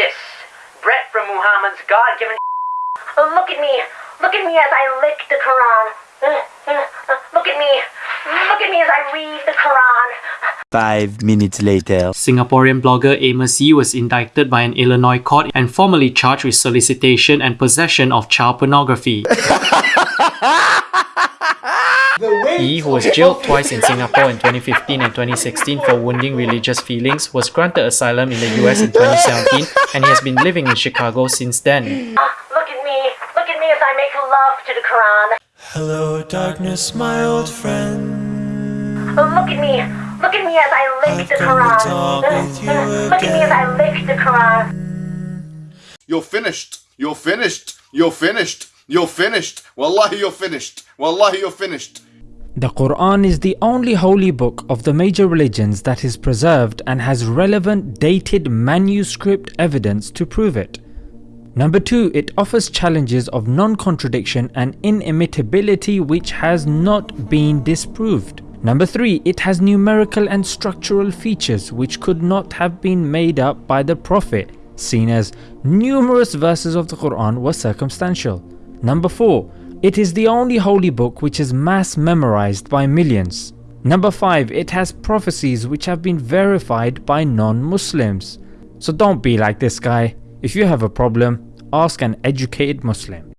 this. Brett from Muhammad's God-given look at me. Look at me as I lick the Quran. Look at me. Look at me as I read the Quran. Five minutes later. Singaporean blogger Amos Yee was indicted by an Illinois court and formally charged with solicitation and possession of child pornography. Yee, who was jailed twice in Singapore in 2015 and 2016 for wounding religious feelings, was granted asylum in the US in 2017 and he has been living in Chicago since then. Look at me. Look at me as I make love to the Quran. Hello, darkness, my old friend. Look at me. Look at me as I lick the come Quran. talk with you Look at me as I lick the Quran. You're finished. You're finished. You're finished. You're finished. Wallahi, you're finished. Wallahi, you're finished. The Quran is the only holy book of the major religions that is preserved and has relevant dated manuscript evidence to prove it. Number 2. It offers challenges of non-contradiction and inimitability which has not been disproved. Number 3. It has numerical and structural features which could not have been made up by the Prophet, seen as numerous verses of the Quran were circumstantial. Number 4. It is the only holy book which is mass memorized by millions. Number 5. It has prophecies which have been verified by non-Muslims. So don't be like this guy. If you have a problem, ask an educated Muslim.